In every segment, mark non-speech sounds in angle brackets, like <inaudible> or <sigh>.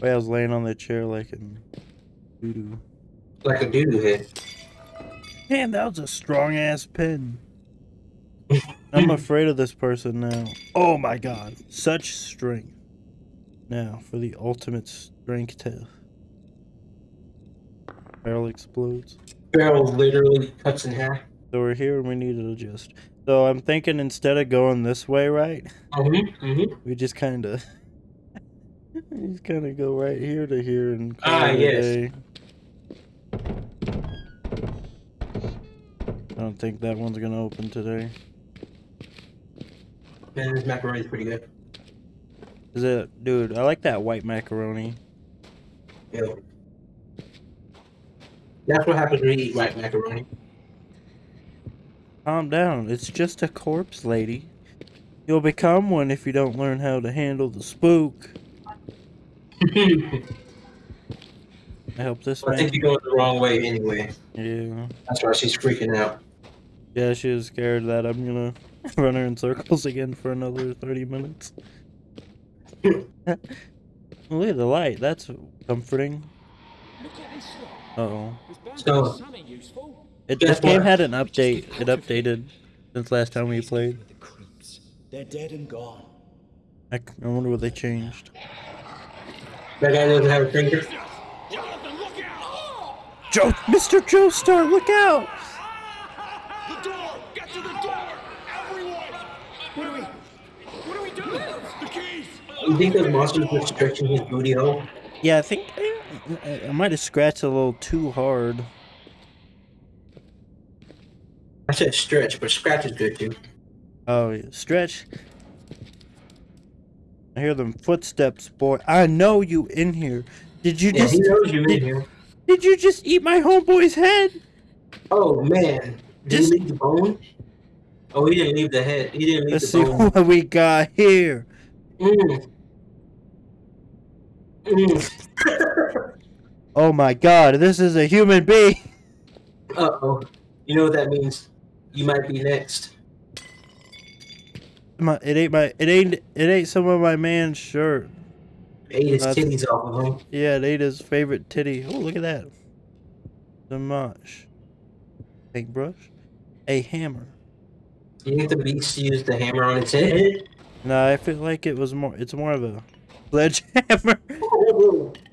Wait, I was laying on the chair like a doo doo. Like a doo-doo head. Damn, that was a strong ass pin. <laughs> I'm afraid of this person now. Oh my god, such strength. Now for the ultimate strength test. Barrel explodes. Barrel literally cuts in half. So we're here and we need to adjust. So I'm thinking instead of going this way, right? Mm-hmm. Mm-hmm. We just kind of, we just kind of go right here to here and call Ah, yes. I don't think that one's gonna open today. Man, this macaroni's pretty good. Is it, dude? I like that white macaroni. Yeah. That's what happens when you eat white macaroni. Calm down. It's just a corpse, lady. You'll become one if you don't learn how to handle the spook. I I help this man. think you're going the wrong way anyway. Yeah. That's why she's freaking out. Yeah, she was scared that I'm gonna <laughs> run her in circles again for another 30 minutes. <laughs> Look at the light. That's comforting. Look at this lot. Uh oh. So- to be something useful. It, this game had an update. It updated since last time we played. The. They're dead and gone. I, c- I wonder what they changed. That guy doesn't have a finger. Jonathan, look! Joe, Mr. Joestar, look out! The door! Get to the door! Everyone! What do we... What do we do? The keys! You think the monsters were stretching his booty hole? Yeah, I think I, I might have scratched a little too hard. I said stretch, but scratch is good too. Oh, stretch. I hear them footsteps, boy. I know you in here. Did you Yeah, just he knows you in here. did you just eat my homeboy's head? Oh man, did Just- he leave the bone? Oh, he didn't leave the head. He didn't leave Let's the see bone. what we got here. Mm. Mm. <laughs> Oh my god, this is a human being. uh oh. You know what that means? You might be next. My, it ain't my it ain't it ain't some of my man's shirt. Ate his titties off of him. Yeah, it ate his favorite titty. Oh, look at that. The mush. Paintbrush. A hammer. You think the beast used the hammer on its head? No, I feel like it was more. It's more of a sledgehammer. <laughs> <laughs>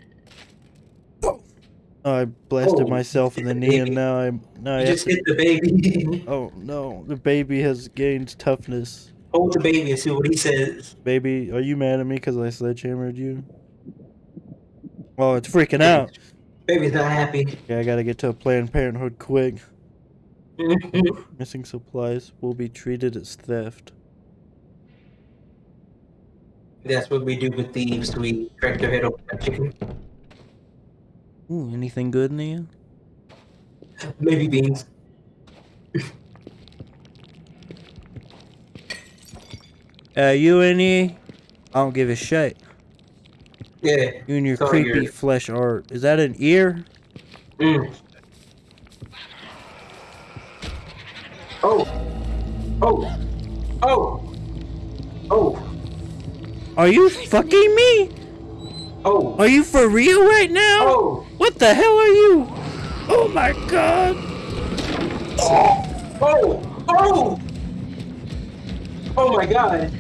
Oh, I blasted Oh, myself in the knee, and now I'm. Now I You have just to, hit the baby. <laughs> oh no, the baby has gained toughness. Hold the baby and see what he says. Baby, are you mad at me because I sledgehammered you? Oh, it's freaking out. Baby's not happy. Yeah, I gotta get to a Planned Parenthood quick. <laughs> Missing supplies will be treated as theft. That's what we do with thieves. We crack their head open like chicken. Ooh, anything good, Nia? Maybe beans. <laughs> Uh, you and me? I don't give a shit. Yeah. You and your creepy flesh art. Is that an ear? Mm. Oh. Oh. Oh. Oh. Are you fucking me? Oh. Are you for real right now? Oh. What the hell are you? Oh my god! Oh. Oh. Oh my god.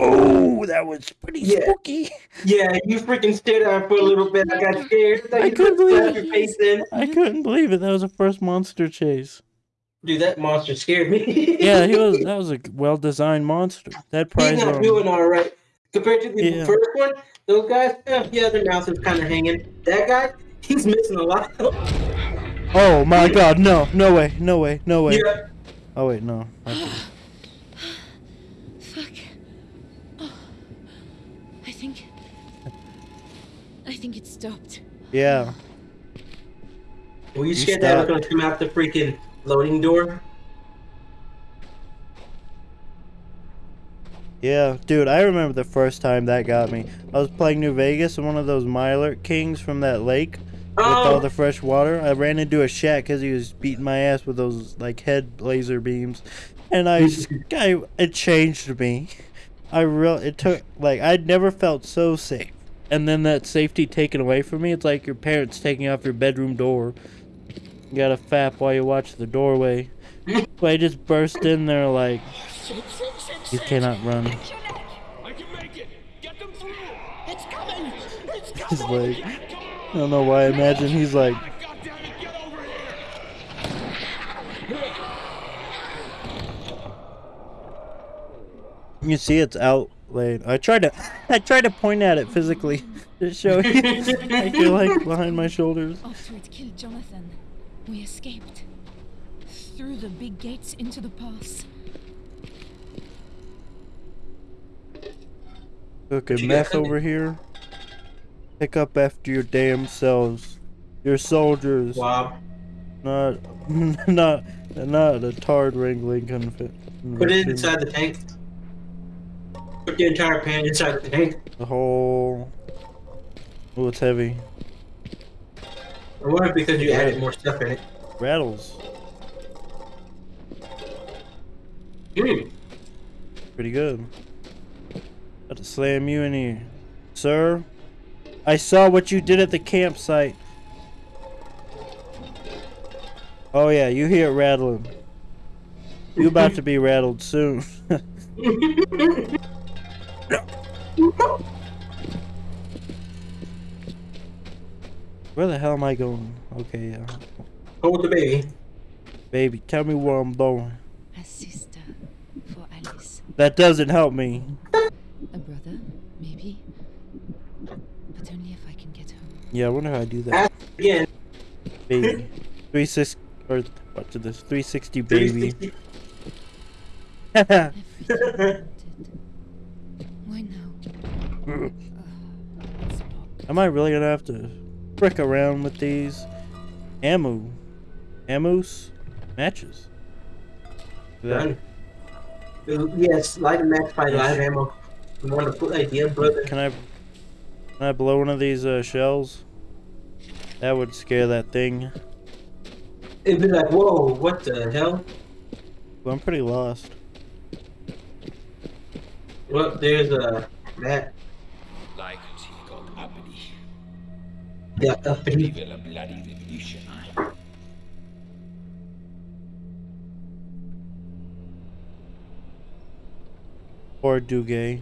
Oh, that was pretty Yeah. spooky. Yeah, you freaking stared at her for a little bit. I got scared. I, I couldn't believe your face in. I couldn't believe it. That was the first monster chase. Dude, that monster scared me. Yeah, he was. <laughs> That was a well-designed monster. That He's prize not on. doing all right. Compared to the Yeah. first one, those guys, yeah, their mouth is kind of hanging. That guy, he's missing a lot. Oh my god! No! No way! No way! No way! yeah. Oh wait, no. <gasps> think it stopped. Yeah. Were you You scared that I was going to come out the freaking loading door? Yeah, dude, I remember the first time that got me. I was playing New Vegas and one of those Mylar Kings from that lake with all Oh, the fresh water. I ran into a shack because he was beating my ass with those like head laser beams, and I, <laughs> I it changed me. I real it took like I'd never felt so safe. And then that safety taken away from me, it's like your parents taking off your bedroom door. You got a fap while you watch the doorway. but I just burst in there like you cannot run. I can make it. Get them through. It's coming! It's coming! He's like I don't know why I imagine he's like God damn it, get over here. you see it's outlaid. I tried to <laughs> I tried to point at it physically <laughs> to show you. <laughs> I feel like behind my shoulders. After it killed Jonathan, we escaped. Through the big gates into the pass. Cooking you meth over here. Pick up after your damn selves. Your soldiers. Wow. Not, not, not a tard wrangling confi- Put it inside the tank. Put the entire pan inside the tank. The whole. Oh, it's heavy. I wonder if because you added more stuff in it. Rattles. Hmm. Pretty good. Got to slam you in here. Sir, I saw what you did at the campsite. Oh yeah, you hear it rattling. You about to be rattled soon. <laughs> Where the hell am I going? Okay, yeah. Hold the baby. Baby, tell me where I'm going. A sister for Alice. That doesn't help me. A brother, maybe. But only if I can get home. Yeah, I wonder how I do that. Again. Baby. 360 or what to this? 360 baby. 360. <laughs> Everything I wanted. Why now? Ugh, it's locked. Am I really gonna have to frick around with these ammo, amos, matches? That- Yes, light a match by live ammo. You want to put idea, brother? Can I, can I blow one of these uh, shells? That would scare that thing. It'd be like, whoa, what the hell? Well, I'm pretty lost. Well, there's a that. Yeah, uppity. Evil a bloody revolution. Or Dugay.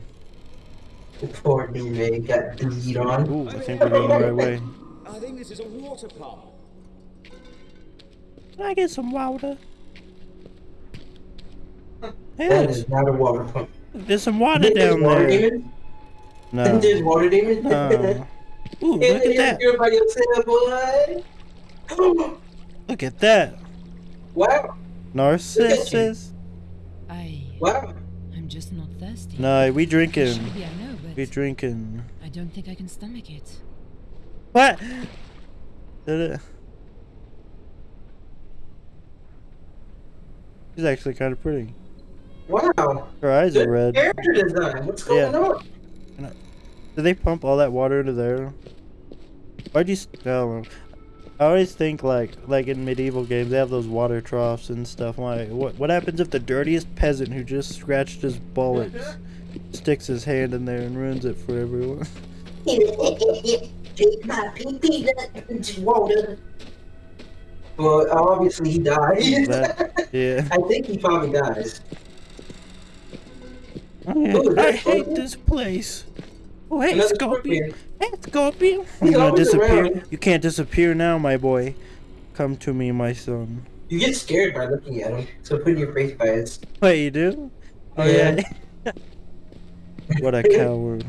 Poor new got bleed on. Ooh, I think we're going the right way. I think this is a water pump. Can I get some water? That Yes, is not a water pump. there's some water Think there's down water there. demon? No. Think <laughs> there's water demon? no. Ooh, Yeah, look at that. You're by yourself, boy. <gasps> Look at that. wow, Narcissus. I. wow. I'm just not thirsty. No, we drinking. Maybe I know, We drinking. I don't think I can stomach it. What? <gasps> Did it? She's actually kind of pretty. Wow. Her eyes are red. character design. What's going Yeah. on? Did they pump all that water into there? Why'd you? St- I don't. I always think like like in medieval games they have those water troughs and stuff. Like what what happens if the dirtiest peasant who just scratched his bullets <laughs> sticks his hand in there and ruins it for everyone? Take my pee pee water. Well, obviously he died. That- <laughs> yeah. I think he probably dies. Oh, Ooh, I hate this place. Oh hey Another Scorpion. Scorpion. Hey Scorpion. He's You gonna disappear? around. You can't disappear now, my boy. Come to me, my son. You get scared by looking at him, so put your face by it. <laughs> Wait, you do? Oh Yeah. yeah. <laughs> what a coward.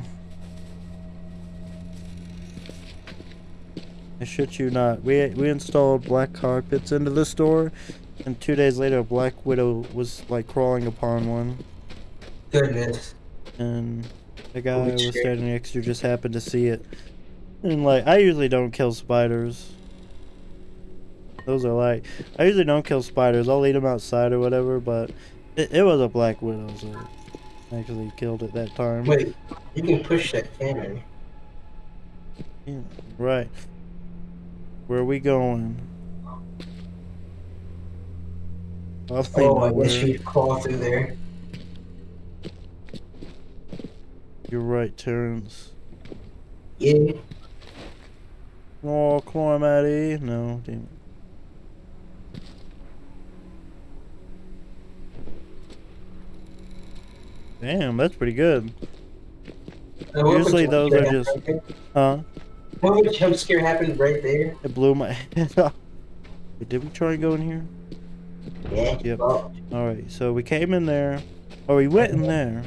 I shit you not. We we installed black carpets into the store, and two days later, a black widow was like crawling upon one, Goodness. and the guy Holy was shit. standing next to just happened to see it. And like, I usually don't kill spiders. Those are like, I usually don't kill spiders. I'll eat them outside or whatever, but it, it was a black widow, so I actually killed it that time. Wait, you can push that cannon. Yeah, right. Where are we going? Probably Oh, I nowhere. guess you crawl through there. You're right, Terrence. Yeah. Oh, climb out here. No, damn it. Damn, that's pretty good. Uh, Usually those are just- right? Huh? What would jump scare happened right there? It blew my <laughs> head off. Wait, did we try and go in here? Yeah. Yep. Oh, Alright, so we came in there. Oh, we went in there.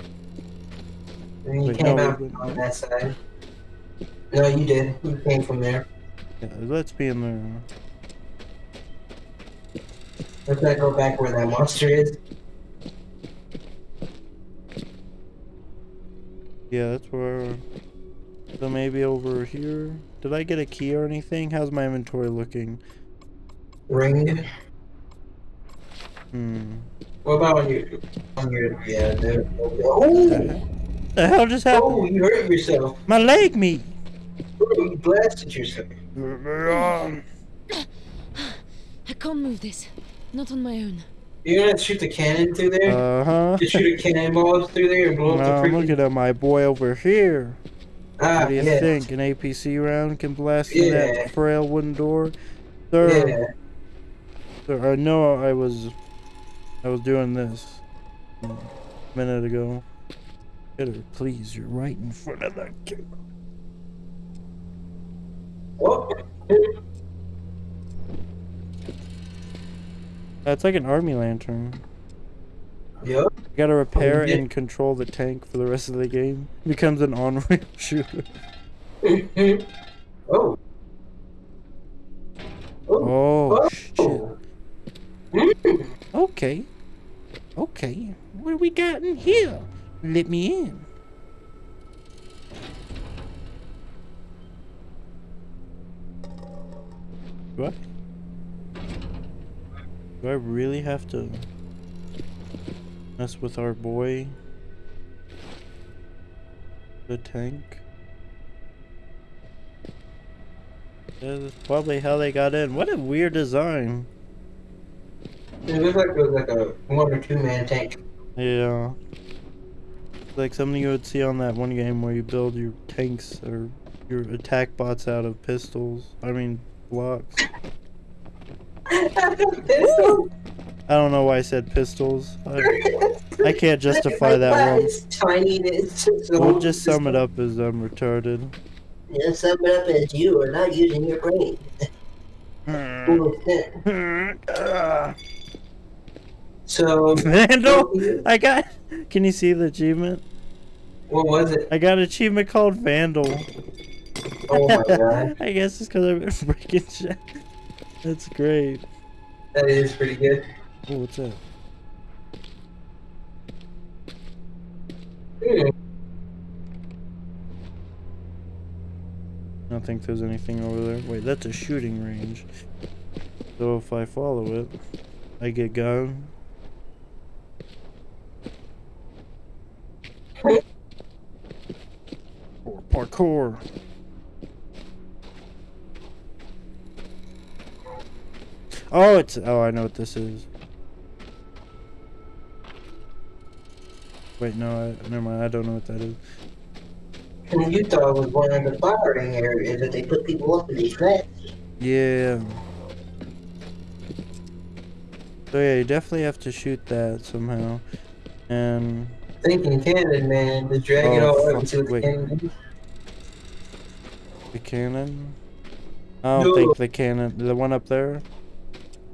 And you Wait, came no, out we- on that side. No, you did. You came from there. Yeah, let's be in there. Let's not go back where that monster is. Yeah, that's where. So maybe over here. Did I get a key or anything? How's my inventory looking? Ring. Hmm. What about on your on your yeah? There. Oh, <laughs> The hell just oh, you hurt yourself. My leg meat. Oh, you blasted yourself. I can't move this. Not on my own. You're gonna shoot the cannon through there? Uh huh. Just shoot a cannonball through there and blow up I'm the freaking. looking at my boy over here. ah, What do you yeah. think? An APC round can blast through Yeah. that frail wooden door? Sir, Yeah. sir, I know I was, I was doing this a minute ago. Get her, please. You're right in front of the camera. Oh. That's like an army lantern. Yep. You gotta repair yeah. and control the tank for the rest of the game. Becomes an on-rail <laughs> shooter. <laughs> oh. Oh. Oh, shit. Oh. Mm. Okay. Okay. What do we got in here? Let me in. Do I? Do I really have to mess with our boy? The tank? Yeah, that's probably how they got in. What a weird design. It looks like it was like a one or two man tank. Yeah. Like something you would see on that one game where you build your tanks or your attack bots out of pistols. I mean, blocks. <laughs> I don't know why I said pistols. I, I can't justify that one. Tiny. and It's just so We'll just sum it up as I'm retarded. Yeah, sum it up as you are not using your brain. <laughs> <laughs> Ah. So, <laughs> Vandal! <laughs> I got. Can you see the achievement? what was it? I got an achievement called Vandal. Oh my <laughs> god, I guess it's because I've been breaking shit. That's great. that is pretty good. Oh, what's that? Hmm. I don't think there's anything over there. Wait, that's a shooting range. So if I follow it, I get gun. Or. Oh, it's oh, I know what this is. Wait, no, I, never mind. I don't know what that is. And Utah was one of the firing areas that they put people up in these flats. Yeah. So yeah, you definitely have to shoot that somehow. And Thinking cannon, man, just drag it Oh, all up until the cannon. Is. the cannon. I don't No. think the cannon, the one up there.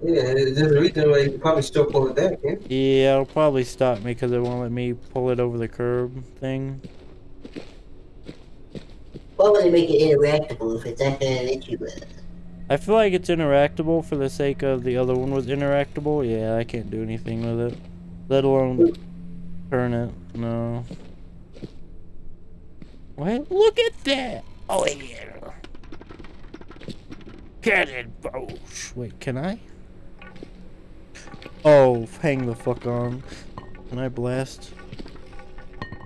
Yeah, there's a reason why you probably still pull it back, yeah? Yeah, it'll probably stop me because it won't let me pull it over the curb thing. Why would they make it interactable if it's not gonna let you uh, I feel like it's interactable for the sake of the other one was interactable. Yeah, I can't do anything with it. Let alone turn it. No. Wait, look at that! Oh yeah. Cannon bows. Wait, can I? Oh, hang the fuck on. Can I blast?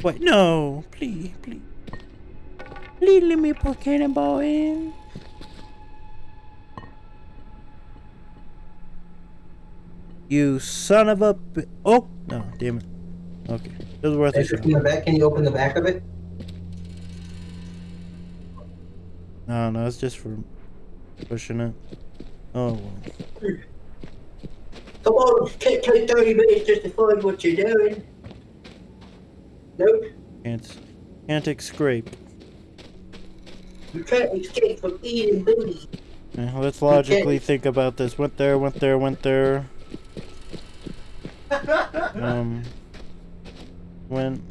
Wait, no! Please, please. Please let me put cannonball in. You son of a Oh! No, damn it. Okay. It was worth a Extra the back, can you open the back of it? No, no, it's just for pushing it. Oh, well. Come on, take, take 30 minutes just to find what you're doing. Nope, can't, can't scrape. you can't escape from eating booty. Yeah, let's logically think about this. Went there, went there, went there. <laughs> Um, went.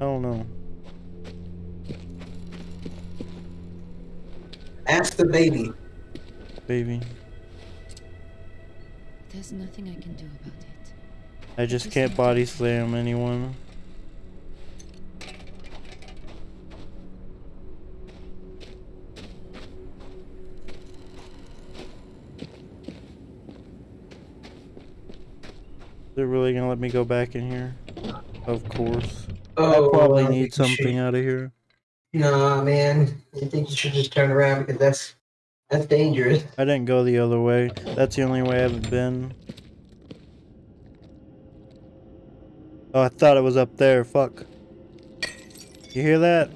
I don't know. Ask the baby. Baby. There's nothing I can do about it. I just can't body slam anyone. They're really gonna let me go back in here? Of course. Oh, I probably need think you should- something out of here. Nah, man. I think you should just turn around because that's that's dangerous. I didn't go the other way. That's the only way I haven't been. Oh, I thought it was up there. Fuck. You hear that?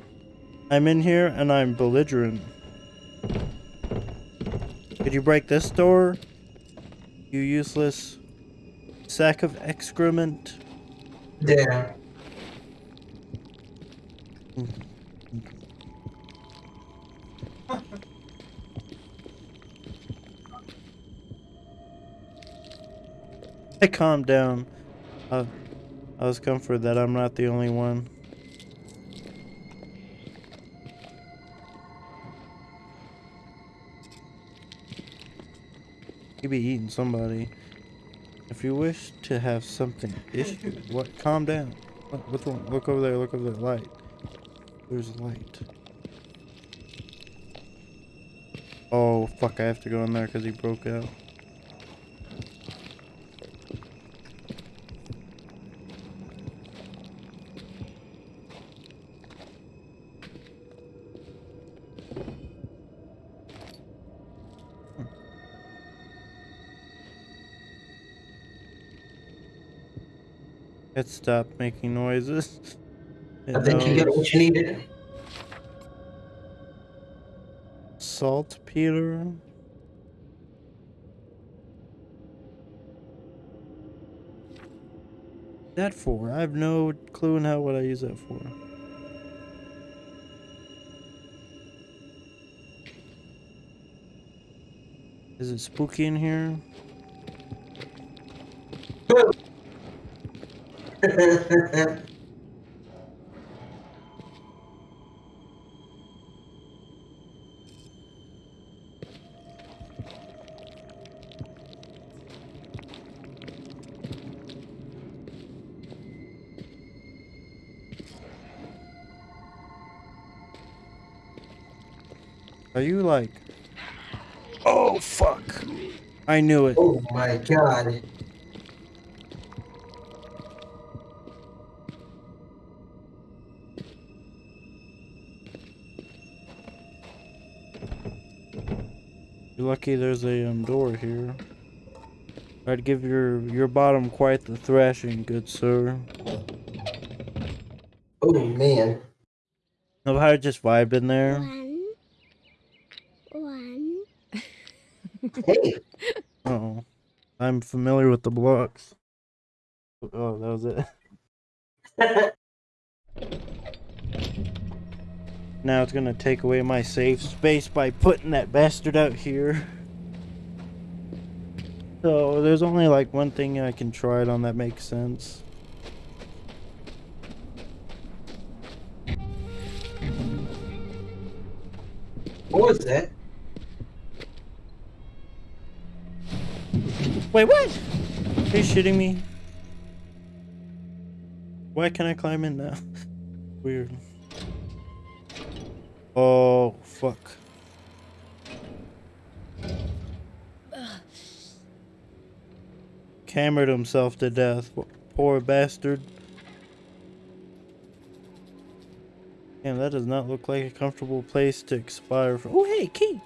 I'm in here and I'm belligerent. Could you break this door? You useless sack of excrement. Yeah. Hmm. I calmed down. Uh, I was comforted that I'm not the only one. You be eating somebody. If you wish to have something issued, what? Calm down. Wrong? Look over there. Look over there. Light. There's light. Oh fuck! I have to go in there because he broke out. Stopped making noises. It I think you got what you needed. Saltpeter. That for? I have no clue in how what I use that for. Is it spooky in here? Are you like? Oh fuck! I knew it. oh my god. You're lucky there's a um, door here. I'd give your your bottom quite the thrashing, good sir. Oh man. Know how I just vibed in there? One. One. <laughs> Hey. Oh, I'm familiar with the blocks. Oh, that was it. <laughs> Now it's gonna take away my safe space by putting that bastard out here. So there's only like one thing I can try it on that makes sense. What was that? Wait, what? Are you shitting me? Why can I climb in now? <laughs> Weird. Oh, fuck. Hammered himself to death. Poor bastard. Damn, that does not look like a comfortable place to expire from. Oh, hey, key!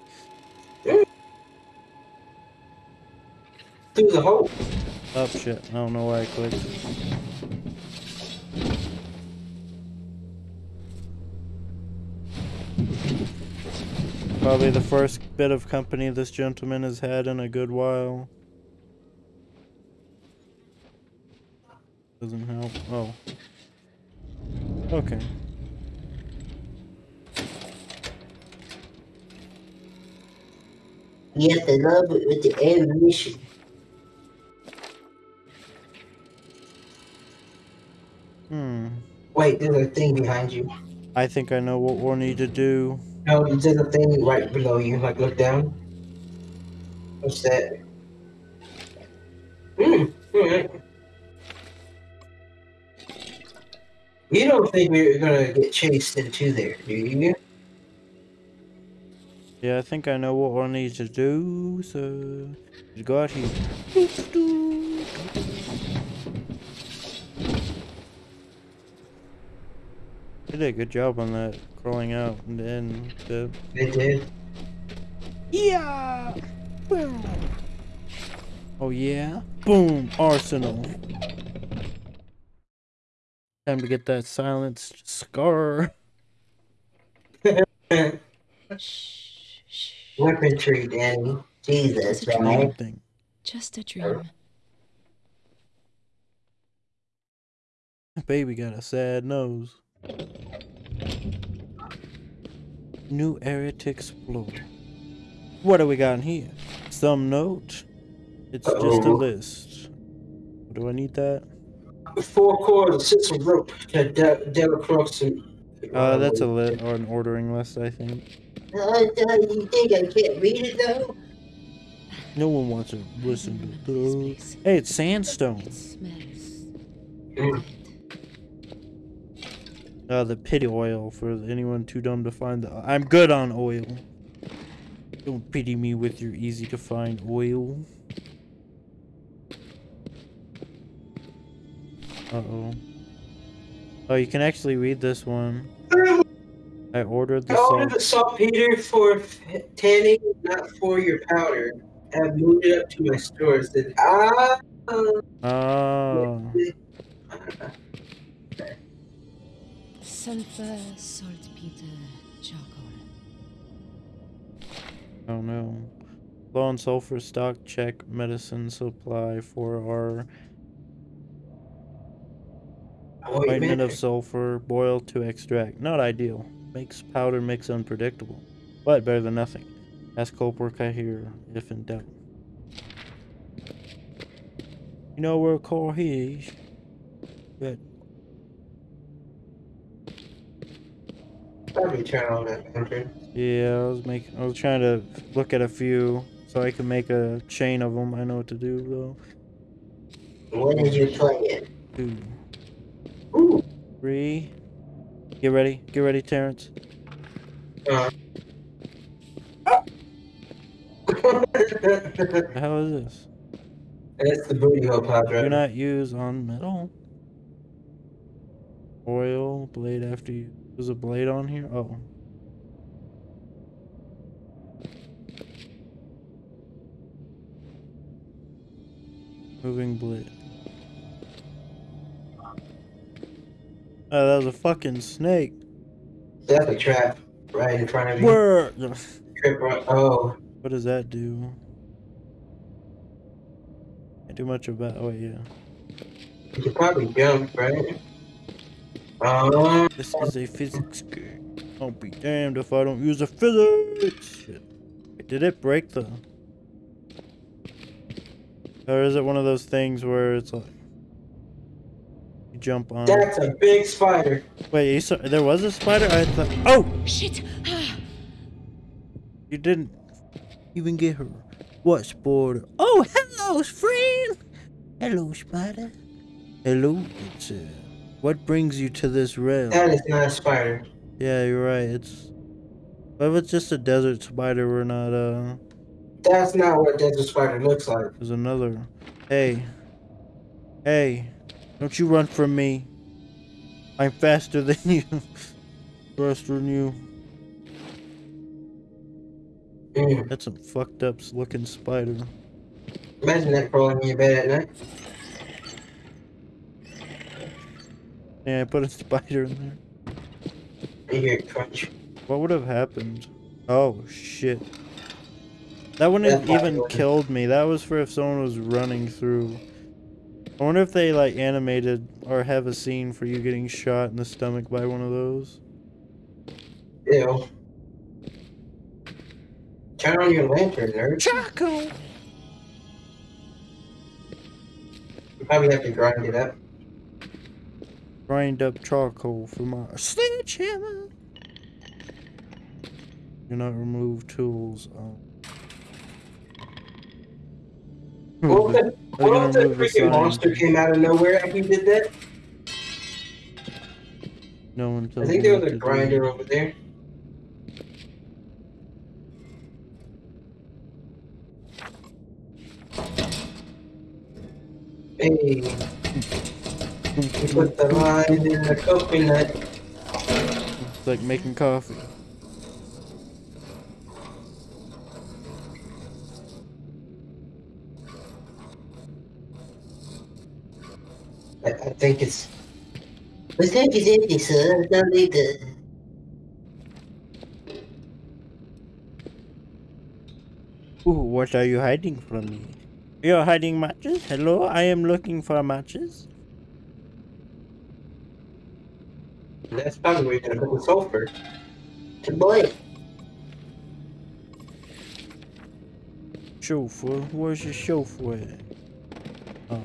Through the hole. Oh, shit. I don't know why I clicked. Probably the first bit of company this gentleman has had in a good while. Doesn't help. Oh. Okay. You have to love it with the ammunition. Hmm. Wait, there's a thing behind you. I think I know what we'll need to do. No, there's a thing right below you. Like, look down. What's that? Hmm. alright. You don't think we're gonna get chased into there, do you? Yeah, I think I know what we'll need to do. So, go out here. <laughs> They did a good job on that crawling out and then the They did. Yeah. Boom. Oh yeah. Boom. Arsenal. Time to get that silenced scar. <laughs> Weaponry, Danny. Jesus, It's right? Thing. Just a dream. Baby got a sad nose. New area to explore. What do we got in here? Some note? It's just a list. Do I need that? Four cords, six of rope to de- double cross. Uh, that's a lit or an ordering list, I think. Uh, uh, you think I can't read it though? No one wants to listen to This those. Hey, it's sandstone. It smells. Mm. Uh, the pity oil for anyone too dumb to find. The, I'm good on oil. Don't pity me with your easy to find oil. Uh oh. Oh, you can actually read this one. I ordered the I ordered salt. the saltpeter for tanning, not for your powder. I've moved it up to my store. It said, ah. Oh. <laughs> Sulfur, saltpeter, charcoal. Oh no. Low on sulfur stock check medicine supply for our Oh, ointment of sulfur boil to extract. Not ideal. Makes powder mix unpredictable. But better than nothing. Ask Coldwork I hear if in doubt. You know where car is? But Probably turn on that lantern. yeah, I was making I was trying to look at a few so I can make a chain of them. I know what to do though. What did you play Two, Ooh. three. Get ready. Get ready, Terrence. Uh. <laughs> The hell is this? That's the booty hole pod, Do not use on metal. Oil, blade after you. There's a blade on here? Oh. Moving blade. Oh, that was a fucking snake. That's a trap right in front of you. Where? Trip right. Oh. What does that do? Can't do much about. Oh, yeah. You could probably jump, right? This is a physics game. I'll be damned if I don't use a physics. Shit. Did it break the? Or is it one of those things where it's like you jump on? that's a big spider. Wait, you saw, there was a spider. I thought. Oh, Shit! You didn't even get her. What spider? Oh, hello, friend. Hello, spider. Hello. It's uh, what brings you to this rail? That is not a spider. Yeah, you're right. It's. But if it's just a desert spider, we're not, uh. That's not what a desert spider looks like. There's another. Hey. Hey. Don't you run from me. I'm faster <laughs> than you. faster than you. Mm. That's some fucked up looking spider. Imagine that crawling in your bed at night. Yeah, I put a spider in there. You hear crunch. What would have happened? Oh shit. That wouldn't have even would've- killed me. That was for if someone was running through. I wonder if they like animated or have a scene for you getting shot in the stomach by one of those. Ew. Turn on your lantern, nerd. Chaco! You probably have to grind it up. Grind up charcoal for my sledgehammer. Do not remove tools. Oh. What if, the freaking monster came out of nowhere and we did that? No one I think there was a do. grinder over there. Hey, we put the line in the coconut. It's like making coffee. I, I think it's The tank is empty, sir. No need to. Ooh, what are you hiding from me? You're hiding matches? Hello, I am looking for matches. That's probably where you're gonna put the sulfur. Boy, Chauffeur, where's your chauffeur? at?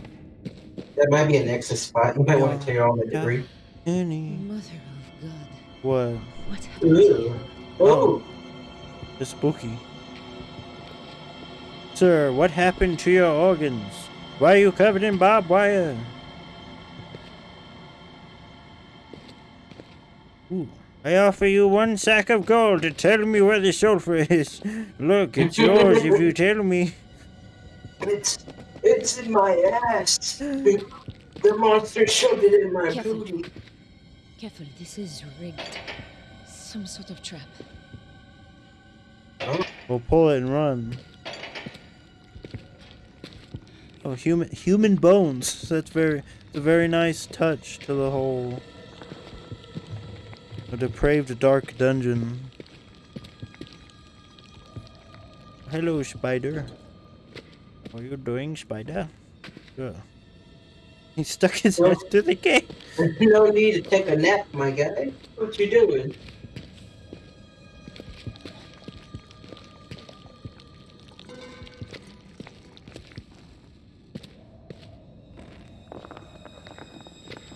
That might be an exit spot. You might want to clear all the Yeah. debris. Any? Mother of God. What? What happened? Ew. Oh, It's spooky. Sir, what happened to your organs? Why are you covered in barbed wire? Ooh. I offer you one sack of gold to tell me where the sulfur is. Look, it's yours if you tell me. it's it's in my ass. The, the monster shoved it in my Careful. booty. Careful, this is rigged. Some sort of trap. We'll pull it and run. Oh, human human bones. That's very a very nice touch to the whole a depraved dark dungeon. Hello, spider. What are you doing, spider? Yeah. He stuck his head to the gate. <laughs> no need to take a nap, my guy. What you doing?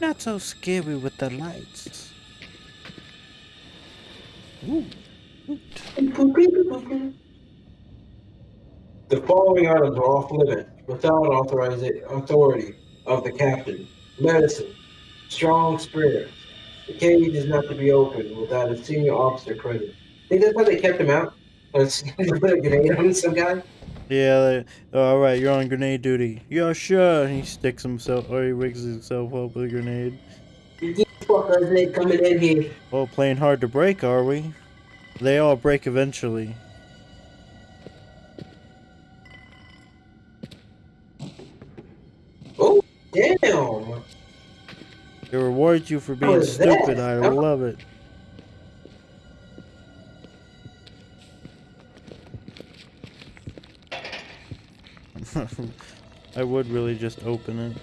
Not so scary with the lights. The following items are off limit without authorization authority of the captain. Medicine, strong spirits. The cage is not to be opened without a senior officer present. Think that's how they kept him out? Let's put <laughs> a grenade on some guy. Yeah, all right, you're on grenade duty. Yeah, sure. He sticks himself, or he rigs himself up with a grenade. Fuckers coming in here. Oh, playing hard to break, are we? They all break eventually. Oh, damn. It rewards you for being is that? stupid. I love it. <laughs> I would really just open it.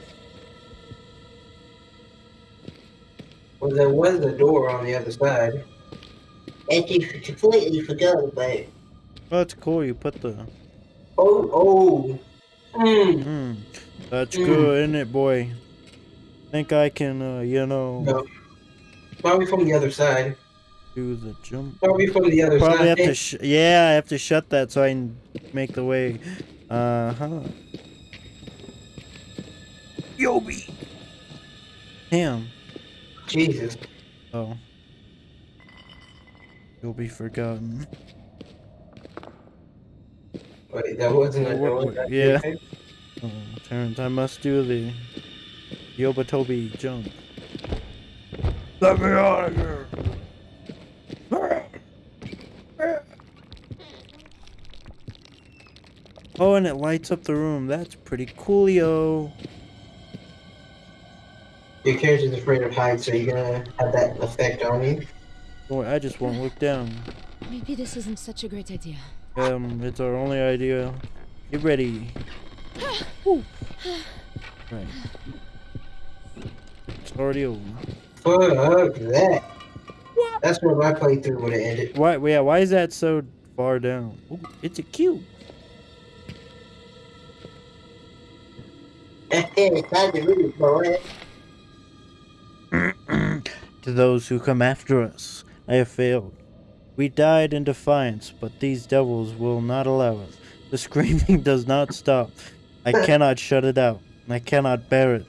Well, there was a door on the other side. and you completely forgot about it. Oh, that's cool. You put the. Oh, oh. Hmm. Hmm. That's Mm. good, isn't it, boy? Think I can, uh, you know, No. Probably from the other side. do the jump? Probably from the other Probably side. have to. Sh- yeah, I have to shut that so I can make the way. Uh huh. Yobi. Damn. Jesus. Oh. You'll be forgotten. Wait, that wasn't a Oh, yeah. Oh, Terrence, I must do the Yobotobi jump. Let me out of here. Oh, and it lights up the room. That's pretty coolio. Your character's afraid of heights, so you're gonna have that effect on you. Boy, I just won't look down. Maybe this isn't such a great idea. Um, it's our only idea. Get ready. <sighs> Woo. Right. It's already over. Fuck that. That's where my playthrough would have ended. Why? Yeah. Why is that so far down? Ooh, it's a cube. it's <laughs> time to move, boy. To those who come after us, I have failed. We died in defiance, but these devils will not allow us. The <laughs> screaming does not stop. I cannot shut it out. I cannot bear it.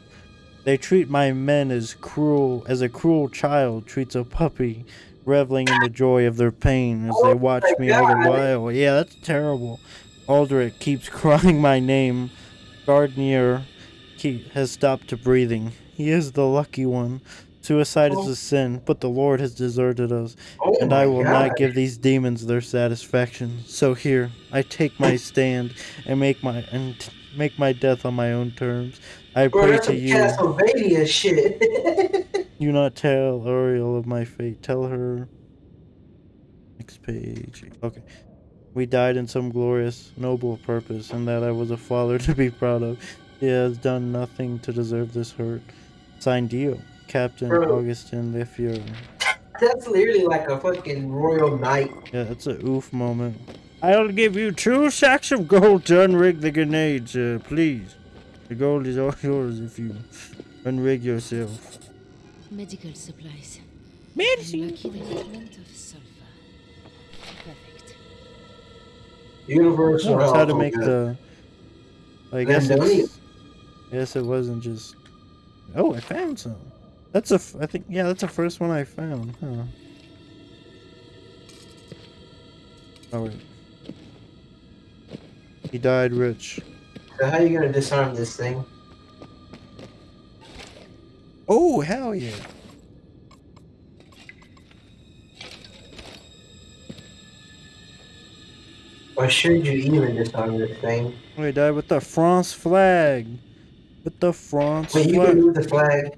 They treat my men as cruel as a cruel child treats a puppy, reveling in the joy of their pain as they oh watch me all the while. Yeah, that's terrible. Aldrich keeps <laughs> crying my name. Gardnier keep, has stopped to breathing. He is the lucky one. Suicide is oh. a sin, but the Lord has deserted us, Oh and I will God. not give these demons their satisfaction. So here, I take my stand and make my and make my death on my own terms. I Bro, pray to you. Castlevania shit. <laughs> Do not tell Ariel of my fate. Tell her. Next page. Okay. We died in some glorious, noble purpose, and that I was a father <laughs> to be proud of. He has done nothing to deserve this hurt. Signed Dio, Captain Bro. Augustin Lefier. That's literally like a fucking royal knight. Yeah, that's a oof moment. I'll give you two sacks of gold to unrig the grenades, uh, please. The gold is all <laughs> yours if you unrig yourself. Medical supplies. Medicine. Lucky there's plenty of sulfur. Perfect. Universal That's how to make the. I guess Landonian. it's. Guess it wasn't just. Oh, I found some. That's a. f- I think yeah, that's the first one I found. Huh. Oh wait. He died rich. So how are you gonna disarm this thing? Oh hell yeah! Or should you even disarm this thing? He died with the France flag. With the France Wait, you can move the flag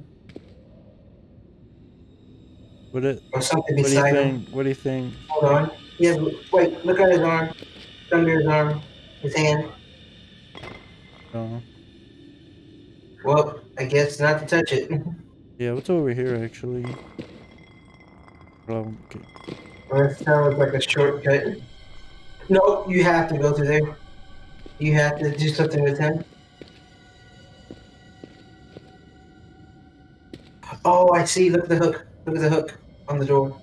What it? or something What do you beside him. think? What do you think? Hold on. He has, wait, look at his arm. Under his arm. His hand. Oh. Well, I guess not to touch it. <laughs> Yeah, what's over here actually? Oh, okay. Well, that sounds like a shortcut. No, you have to go through there. You have to do something with him. Oh, I see. Look at the hook. Look at the hook on the door.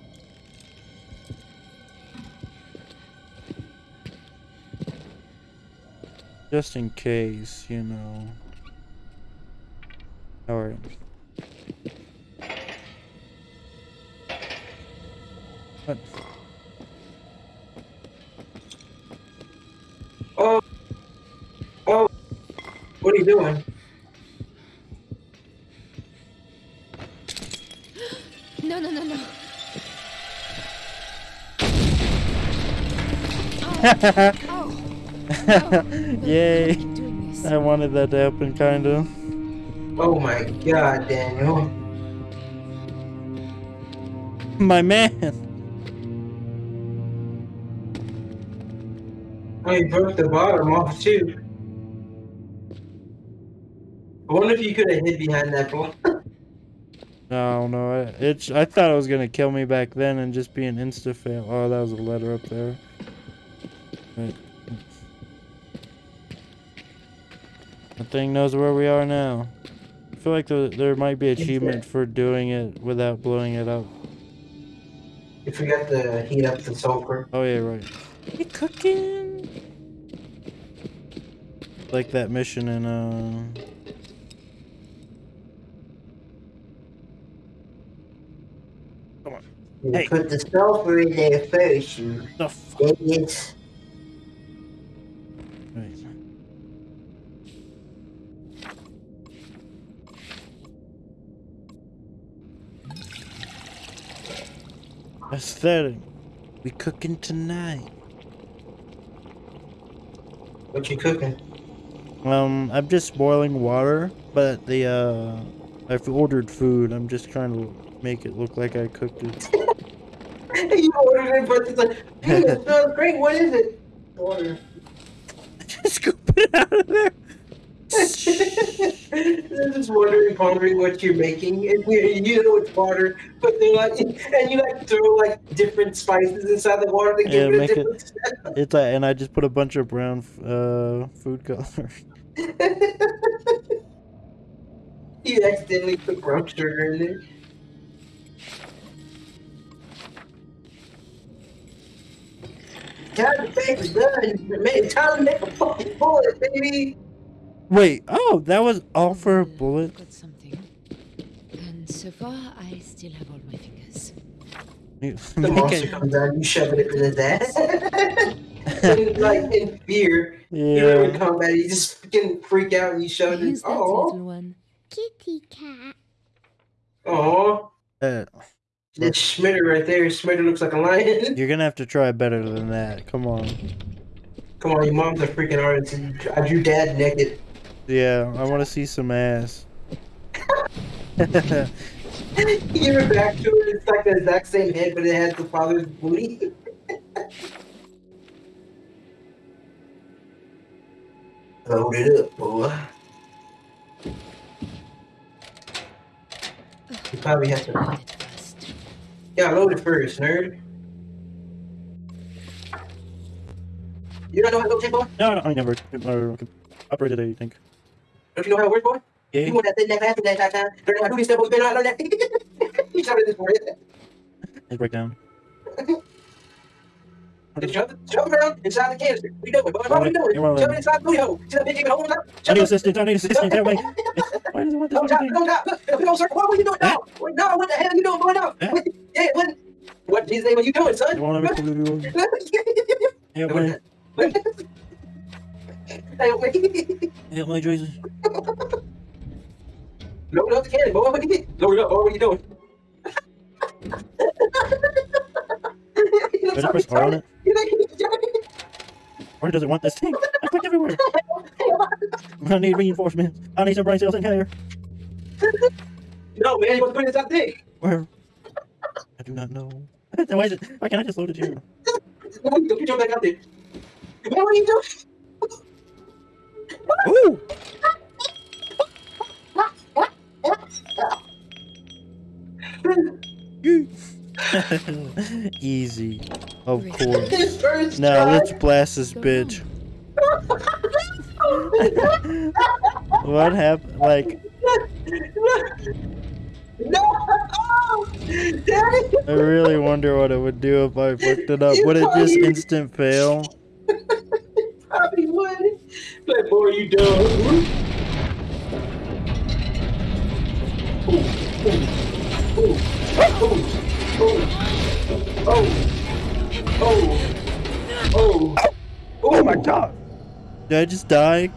Just in case, you know. Alright. What? Oh. Oh. What are you doing? Oh, no. <laughs> Yay! Keep doing this. I wanted that to happen, kinda. Oh my god, Daniel. My man! Oh, you broke the bottom off too. I wonder if you could have hid behind that block. <laughs> No, no, I, it's. I thought it was gonna kill me back then and just be an insta fail. Oh, that was a letter up there. Right. The thing knows where we are now. I feel like the, there might be achievement for doing it without blowing it up. You forgot to heat up the sulfur. Oh yeah, right. You cooking? Like that mission in uh. You Hey. put the sulfur in there first, you The f- idiots. Aesthetic. We cooking tonight. What you cooking? Um, I'm just boiling water, but the uh, I've ordered food. I'm just trying to make it look like I cooked it. <laughs> you ordered it, but it's like, hey, it <laughs> smells great. What is it? Water. Just scoop it out of there. They're just wondering, pondering what you're making, and you, know it's water, but they're like, and you like throw like different spices inside the water to Yeah, give it a make it- different smell. It's like, and I just put a bunch of brown uh, food color. <laughs> you accidentally put brown sugar in there. Time to is done. Man, time to make a fucking bullet, baby. Wait, oh, that was all for a bullet. I've Got something. And so far, I still have all my fingers. You The monster it- comes out, you shove it in his ass. and, like in fear, you're in combat, you just fucking freak out and you shove it in. Who's that Oh, little one? Kitty cat. oh. Uh, That's Schmitter right there. Schmitter looks like a lion. <laughs> you're gonna have to try better than that. Come on. Come on, your mom's a freaking artist. and I drew dad naked. Yeah, I want to see some ass. <laughs> You give it back to her, it's like the exact same head, but it has the father's booty. <laughs> Load it up, boy. You probably have to. Load it first. Yeah, load it first, nerd. You don't know how to go check, boy? no, no, I never uh, operated a tank. Don't you know how it works, boy? Yeah, You want that thing that fast that that time? Learn how to do this stuff, boy. You better not learn that. you shouted this for it. let's break down. <laughs> Just shove it, shove around inside the canister. What you doing, boy? What are you doing? You're. Shove it inside the booty hole. See that even holding up? I need it. assistance. I need assistance. That way. <laughs> Why does it want this Don't stop, don't stop. Look, don't stop. What are you doing now? What, no, what the hell are you doing going now? Yeah. What, what? What in Jesus' name are you doing, son? thing? Won't let me do it. Help Hey, me, Jesus. Load up the cannon, boy. What you get? Load it up, boy. What are you doing? I press R on it? Or does it want this thing? I clicked everywhere. I need reinforcements. I need some brain cells in here. No, man, you want to put it inside the thing. Where? I do not know. <laughs> Why is it? Why can't I just load it here? <laughs> Don't you jump back out there. Man, what are you doing? Ooh! <laughs> Easy. Of course. His Now try. let's blast this bitch. <laughs> What happened? Like, No! <laughs> Daddy! I really wonder what it would do if I fucked it up. Would it just instant fail? Probably would. Like, boy, you dumb. Oh, oh, oh, oh, Oh my god! Did I just die?